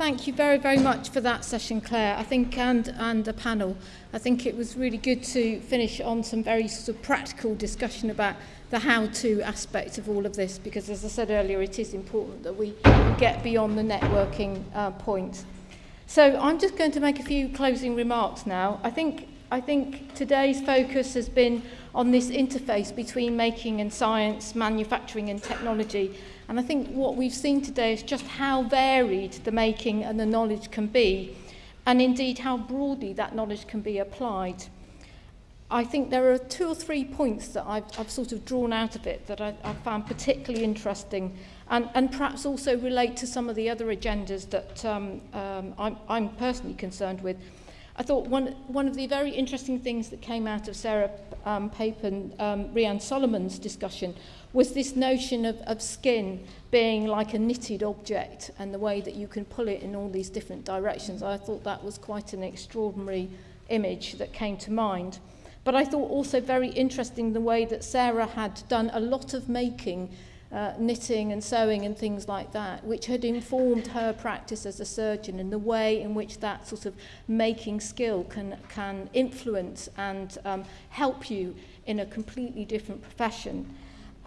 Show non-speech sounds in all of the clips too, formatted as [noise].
Thank you very, very much for that session, Claire, I think, and, and the panel. I think it was really good to finish on some very sort of practical discussion about the how-to aspect of all of this, because as I said earlier, it is important that we get beyond the networking uh, point. So I'm just going to make a few closing remarks now. I think I think today's focus has been on this interface between making and science, manufacturing and technology, And I think what we've seen today is just how varied the making and the knowledge can be, and indeed how broadly that knowledge can be applied. I think there are two or three points that I've, I've sort of drawn out of it that I, I found particularly interesting and, and perhaps also relate to some of the other agendas that um, um, I'm, I'm personally concerned with. I thought one, one of the very interesting things that came out of Sarah um, Pape and um, Rianne Solomon's discussion was this notion of, of skin being like a knitted object and the way that you can pull it in all these different directions. I thought that was quite an extraordinary image that came to mind. But I thought also very interesting the way that Sarah had done a lot of making uh, knitting and sewing and things like that, which had informed her practice as a surgeon and the way in which that sort of making skill can, can influence and um, help you in a completely different profession.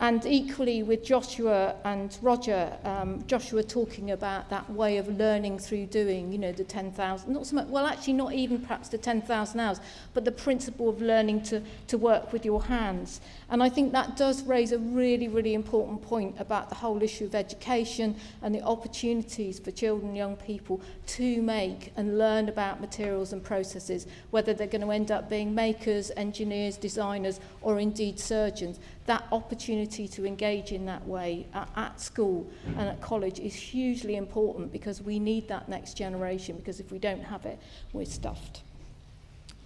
And equally with Joshua and Roger, um, Joshua talking about that way of learning through doing, you know, the 10,000, not so much, well, actually not even perhaps the 10,000 hours, but the principle of learning to, to work with your hands. And I think that does raise a really, really important point about the whole issue of education and the opportunities for children young people to make and learn about materials and processes, whether they're going to end up being makers, engineers, designers, or indeed surgeons. That opportunity to engage in that way at, at school and at college is hugely important because we need that next generation because if we don't have it, we're stuffed.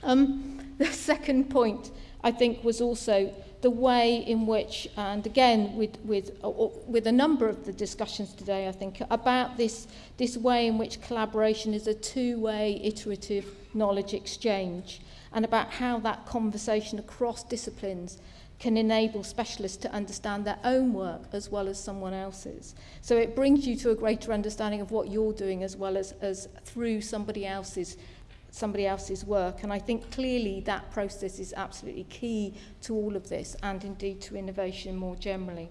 Um, [laughs] the second point, I think, was also the way in which, and again with, with, uh, uh, with a number of the discussions today, I think, about this, this way in which collaboration is a two-way iterative knowledge exchange and about how that conversation across disciplines can enable specialists to understand their own work as well as someone else's. So it brings you to a greater understanding of what you're doing as well as, as through somebody else's somebody else's work. And I think clearly that process is absolutely key to all of this and indeed to innovation more generally.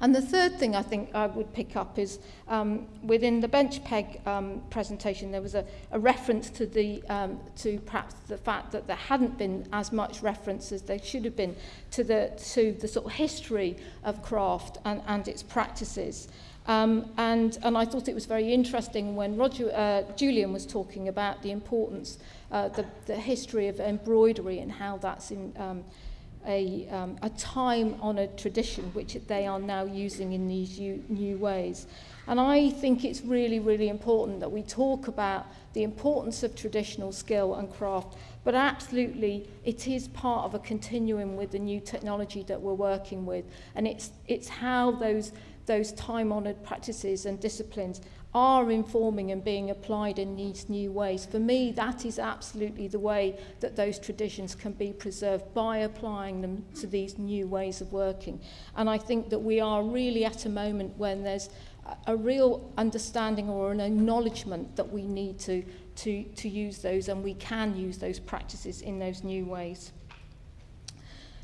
And the third thing I think I would pick up is um, within the bench peg um, presentation, there was a, a reference to the um, to perhaps the fact that there hadn't been as much reference as there should have been to the to the sort of history of craft and, and its practices. Um, and, and I thought it was very interesting when Roger, uh, Julian was talking about the importance, uh, the, the history of embroidery and how that's in um, a, um, a time-honoured tradition which they are now using in these new, ways. And I think it's really, really important that we talk about the importance of traditional skill and craft, but absolutely it is part of a continuum with the new technology that we're working with. And it's, it's how those those time-honoured practices and disciplines are informing and being applied in these new ways. For me, that is absolutely the way that those traditions can be preserved by applying them to these new ways of working. And I think that we are really at a moment when there's a real understanding or an acknowledgement that we need to, to, to use those and we can use those practices in those new ways.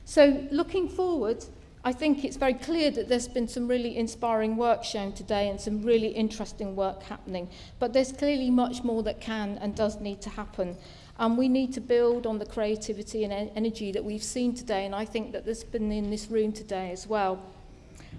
So looking forward, I think it's very clear that there's been some really inspiring work shown today and some really interesting work happening. But there's clearly much more that can and does need to happen. And we need to build on the creativity and energy that we've seen today. And I think that there's been in this room today as well.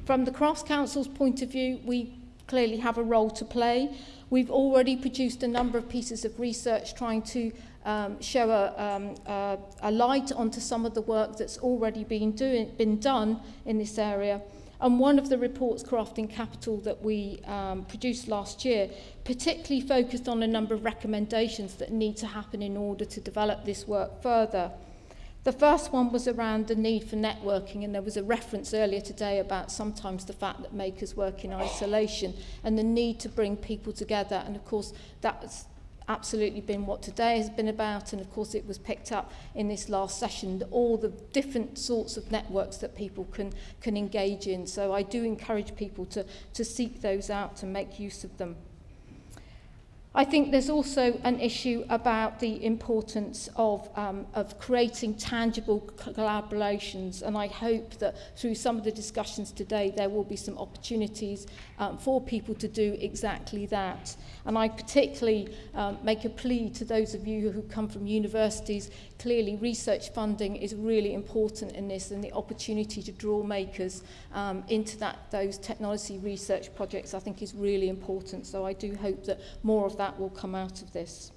From the Crafts Council's point of view, we clearly have a role to play. We've already produced a number of pieces of research trying to um, show a, um, a, a light onto some of the work that's already been, doing, been done in this area. And one of the reports, Crafting Capital, that we um, produced last year, particularly focused on a number of recommendations that need to happen in order to develop this work further. The first one was around the need for networking, and there was a reference earlier today about sometimes the fact that makers work in isolation and the need to bring people together. And of course, that's absolutely been what today has been about and of course it was picked up in this last session all the different sorts of networks that people can can engage in so I do encourage people to to seek those out to make use of them I think there's also an issue about the importance of, um, of creating tangible collaborations and I hope that through some of the discussions today there will be some opportunities um, for people to do exactly that. And I particularly um, make a plea to those of you who come from universities. Clearly research funding is really important in this and the opportunity to draw makers um, into that those technology research projects I think is really important. So I do hope that more of that that will come out of this.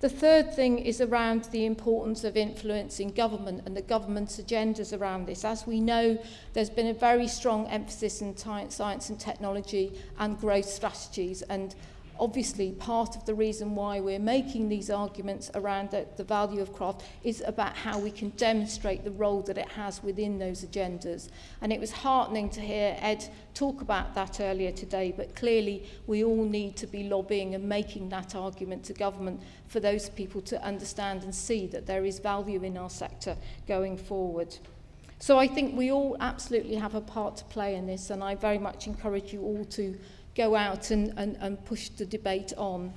The third thing is around the importance of influencing government and the government's agendas around this. As we know, there's been a very strong emphasis in science and technology and growth strategies and obviously part of the reason why we're making these arguments around the, the value of craft is about how we can demonstrate the role that it has within those agendas. And it was heartening to hear Ed talk about that earlier today, but clearly we all need to be lobbying and making that argument to government for those people to understand and see that there is value in our sector going forward. So I think we all absolutely have a part to play in this, and I very much encourage you all to go out and, and, and push the debate on.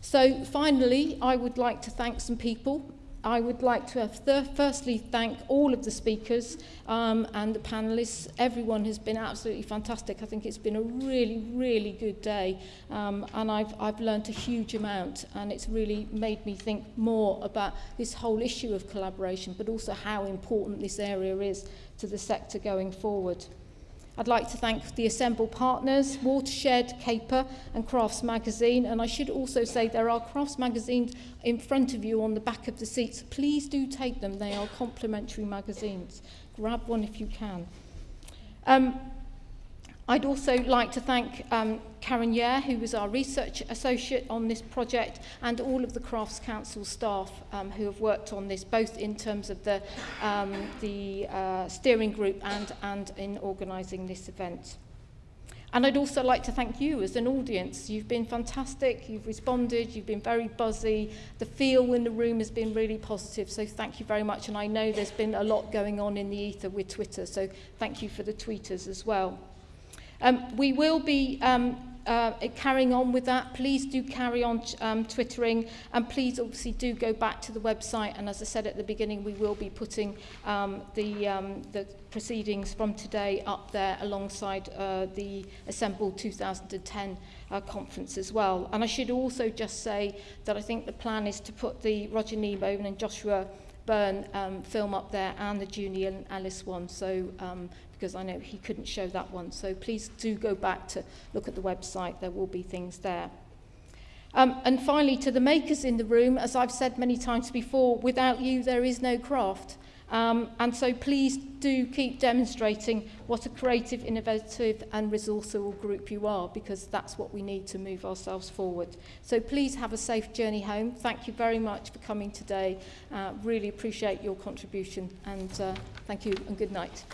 So finally, I would like to thank some people. I would like to firstly thank all of the speakers um, and the panelists. Everyone has been absolutely fantastic. I think it's been a really, really good day um, and I've, I've learned a huge amount and it's really made me think more about this whole issue of collaboration but also how important this area is to the sector going forward. I'd like to thank the Assemble partners, Watershed, Caper and Crafts Magazine. And I should also say there are Crafts magazines in front of you on the back of the seats. Please do take them. They are complimentary magazines. Grab one if you can. Um, I'd also like to thank um, Karen Yair, who was our research associate on this project, and all of the Crafts Council staff um, who have worked on this, both in terms of the, um, the uh, steering group and, and in organising this event. And I'd also like to thank you as an audience. You've been fantastic, you've responded, you've been very buzzy. The feel in the room has been really positive, so thank you very much. And I know there's been a lot going on in the ether with Twitter, so thank you for the tweeters as well. Um, we will be um, uh, carrying on with that. Please do carry on um, twittering and please obviously do go back to the website and as I said at the beginning we will be putting um, the, um, the proceedings from today up there alongside uh, the Assemble 2010 uh, conference as well. And I should also just say that I think the plan is to put the Roger Kneebone and Joshua Byrne um, film up there and the Julian Ellis one. So um, because I know he couldn't show that one. So please do go back to look at the website. There will be things there. Um, and finally, to the makers in the room, as I've said many times before, without you, there is no craft. Um, and so please do keep demonstrating what a creative, innovative and resourceful group you are because that's what we need to move ourselves forward. So please have a safe journey home. Thank you very much for coming today. Uh, really appreciate your contribution and uh, thank you and good night.